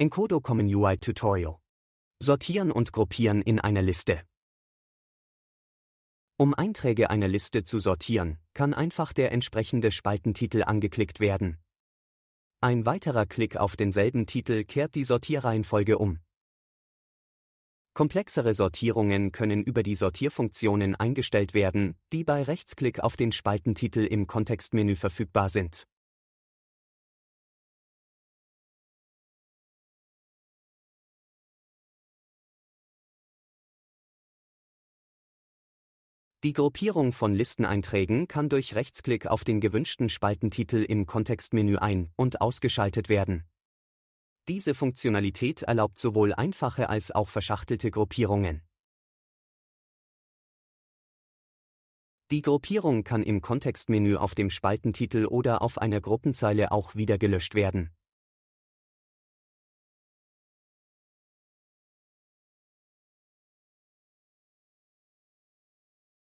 Encodo Common UI Tutorial. Sortieren und Gruppieren in einer Liste. Um Einträge einer Liste zu sortieren, kann einfach der entsprechende Spaltentitel angeklickt werden. Ein weiterer Klick auf denselben Titel kehrt die Sortierreihenfolge um. Komplexere Sortierungen können über die Sortierfunktionen eingestellt werden, die bei Rechtsklick auf den Spaltentitel im Kontextmenü verfügbar sind. Die Gruppierung von Listeneinträgen kann durch Rechtsklick auf den gewünschten Spaltentitel im Kontextmenü ein- und ausgeschaltet werden. Diese Funktionalität erlaubt sowohl einfache als auch verschachtelte Gruppierungen. Die Gruppierung kann im Kontextmenü auf dem Spaltentitel oder auf einer Gruppenzeile auch wieder gelöscht werden